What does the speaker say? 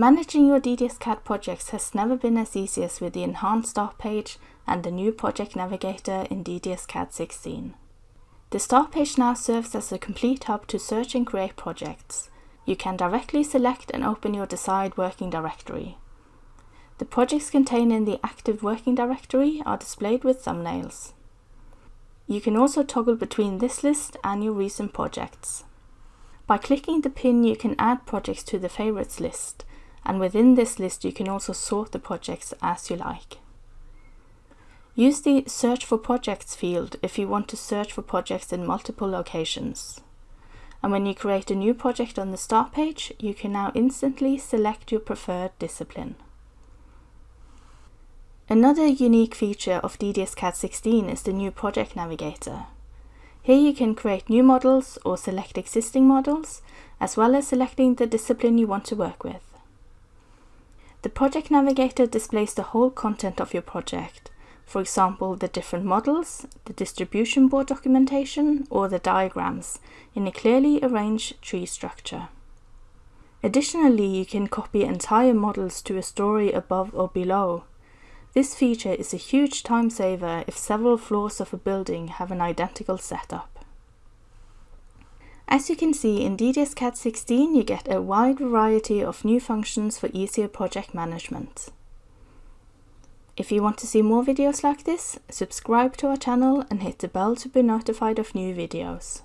Managing your DDS-CAD projects has never been as easy as with the enhanced start page and the new project navigator in DDS-CAD 16. The start page now serves as a complete hub to search and create projects. You can directly select and open your desired working directory. The projects contained in the active working directory are displayed with thumbnails. You can also toggle between this list and your recent projects. By clicking the pin you can add projects to the favorites list and within this list you can also sort the projects as you like. Use the Search for Projects field if you want to search for projects in multiple locations. And when you create a new project on the start page, you can now instantly select your preferred discipline. Another unique feature of DDS-CAD 16 is the new Project Navigator. Here you can create new models or select existing models, as well as selecting the discipline you want to work with. The Project Navigator displays the whole content of your project, for example the different models, the distribution board documentation or the diagrams in a clearly arranged tree structure. Additionally, you can copy entire models to a story above or below. This feature is a huge time saver if several floors of a building have an identical setup. As you can see in DDS-CAD 16 you get a wide variety of new functions for easier project management. If you want to see more videos like this, subscribe to our channel and hit the bell to be notified of new videos.